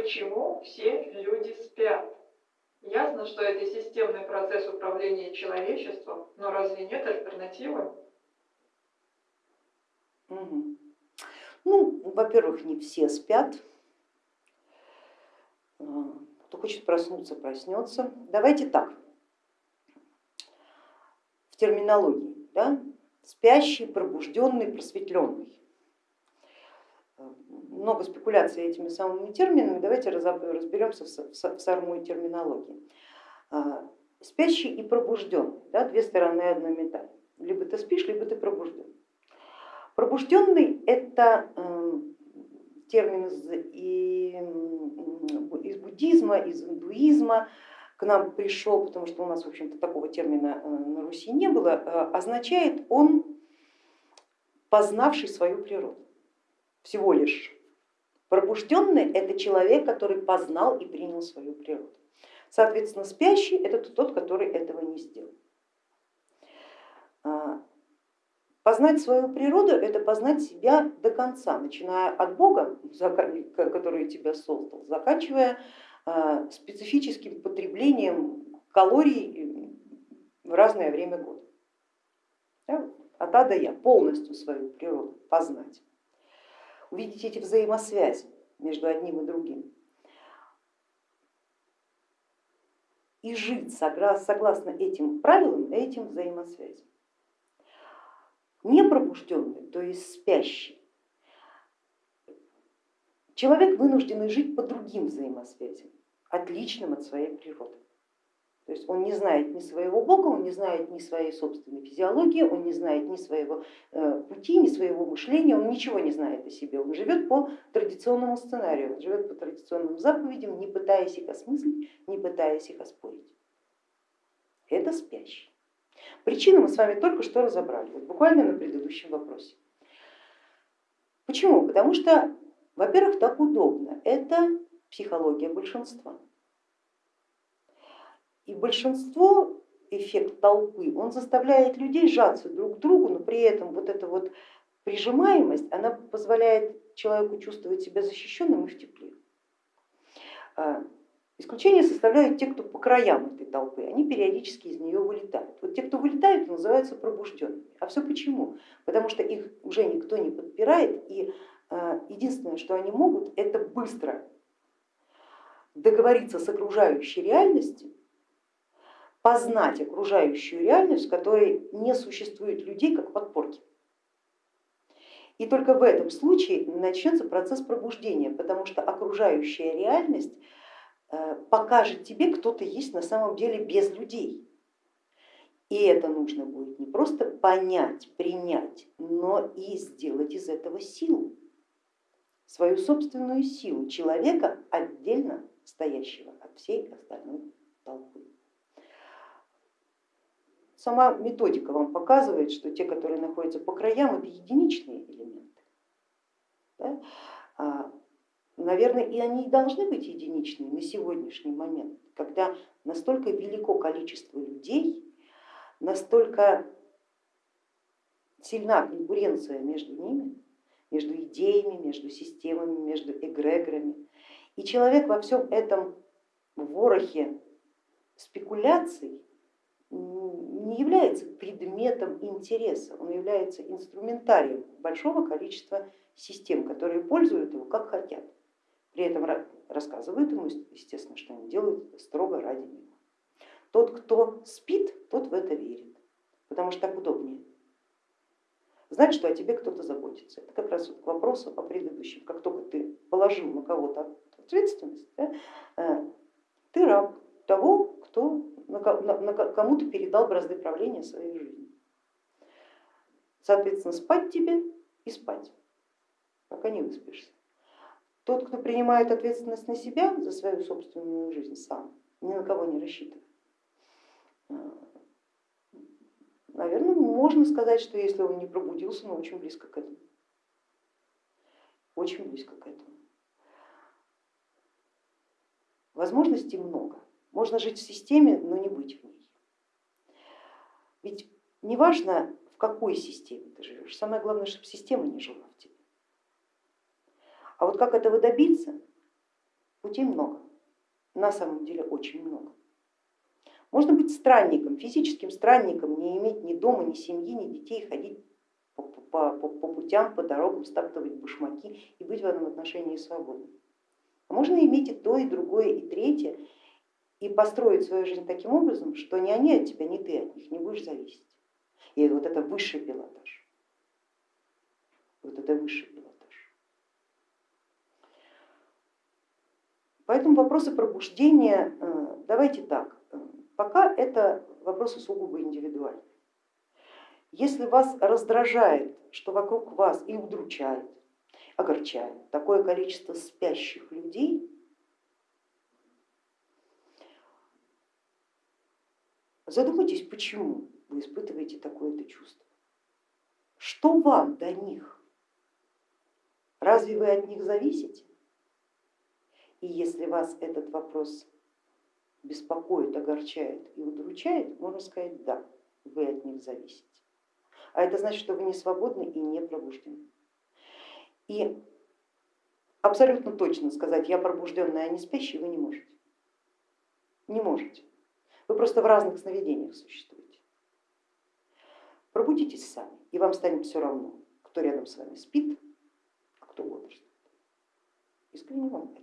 почему все люди спят. Ясно, что это системный процесс управления человечеством, но разве нет альтернативы? Угу. Ну, во-первых, не все спят. А, кто хочет проснуться, проснется. Давайте так, в терминологии. Да? Спящий, пробужденный, просветленный. Много спекуляций этими самыми терминами, давайте разберемся в самой терминологии. А, спящий и пробужденный, да, две стороны одной медали. Либо ты спишь, либо ты пробужден. Пробужденный это эм, термин из, из буддизма, из индуизма, к нам пришел, потому что у нас, в общем-то, такого термина э, на Руси не было, э, означает он познавший свою природу, всего лишь. Пробужденный это человек, который познал и принял свою природу. Соответственно, спящий это тот, который этого не сделал. А, Познать свою природу это познать себя до конца, начиная от Бога, который тебя создал, заканчивая а, специфическим потреблением калорий в разное время года. От А до Я полностью свою природу познать, увидеть эти взаимосвязи между одним и другим. И жить согласно этим правилам, этим взаимосвязям. Непробужденный, то есть спящий, человек вынужденный жить по другим взаимосвязям, отличным от своей природы. То есть он не знает ни своего Бога, он не знает ни своей собственной физиологии, он не знает ни своего э, пути, ни своего мышления, он ничего не знает о себе, он живет по традиционному сценарию, он живет по традиционным заповедям, не пытаясь их осмыслить, не пытаясь их оспорить. Это спящий. Причины мы с вами только что разобрали, вот буквально на предыдущем вопросе. Почему? Потому что, во-первых, так удобно, это психология большинства. И большинство, эффект толпы, он заставляет людей сжаться друг к другу, но при этом вот эта вот прижимаемость, она позволяет человеку чувствовать себя защищенным и в тепле. А, Исключение составляют те, кто по краям этой толпы, они периодически из нее вылетают. Вот те, кто вылетают, называются пробужденными. А все почему? Потому что их уже никто не подпирает, и э, единственное, что они могут, это быстро договориться с окружающей реальностью, познать окружающую реальность, в которой не существует людей как подпорки. И только в этом случае начнется процесс пробуждения, потому что окружающая реальность Э, покажет тебе, кто ты есть на самом деле без людей. И это нужно будет не просто понять, принять, но и сделать из этого силу, свою собственную силу человека, отдельно стоящего от всей остальной толпы. Сама методика вам показывает, что те, которые находятся по краям, это единичные элементы. Да? А наверное, и они и должны быть единичными на сегодняшний момент, когда настолько велико количество людей, настолько сильна конкуренция между ними, между идеями, между системами, между эгрегорами. И человек во всем этом ворохе спекуляций не является предметом интереса, он является инструментарием большого количества систем, которые пользуют его как хотят. При этом рассказывают ему, естественно, что они делают строго ради него. Тот, кто спит, тот в это верит, потому что так удобнее. Знать, что о тебе кто-то заботится. Это как раз вот к вопросу о предыдущем. Как только ты положил на кого-то ответственность, да, э, ты раб того, кто, на, на, кому ты передал бразды правления своей жизни. Соответственно, спать тебе и спать, пока не выспишься. Тот, кто принимает ответственность на себя за свою собственную жизнь сам, ни на кого не рассчитывает. А, Наверное, можно сказать, что если он не пробудился, но очень близко к этому. Очень близко к этому. Возможностей много. Можно жить в системе, но не. Ведь неважно, в какой системе ты живешь, самое главное, чтобы система не жила в тебе. А вот как этого добиться, Путей много, на самом деле очень много. Можно быть странником, физическим странником, не иметь ни дома, ни семьи, ни детей, ходить по, по, по, по путям, по дорогам, стаптывать башмаки и быть в этом отношении свободным. А можно иметь и то, и другое, и третье, и построить свою жизнь таким образом, что ни они от тебя, ни ты от них не будешь зависеть. И вот это высший пилотаж. Вот это высший пилотаж. Поэтому вопросы пробуждения, э, давайте так, пока это вопросы сугубо индивидуальные. Если вас раздражает, что вокруг вас и удручает, огорчает такое количество спящих людей, задумайтесь, почему вы испытываете такое-то чувство. Что вам до них? Разве вы от них зависите? И если вас этот вопрос беспокоит, огорчает и удручает, можно сказать, да, вы от них зависите. А это значит, что вы не свободны и не пробуждены. И абсолютно точно сказать, я пробужденная, а не спящий, вы не можете. Не можете. Вы просто в разных сновидениях существуете. Пробудитесь сами, и вам станет все равно, кто рядом с вами спит, а кто бодрствует. Искренне вам это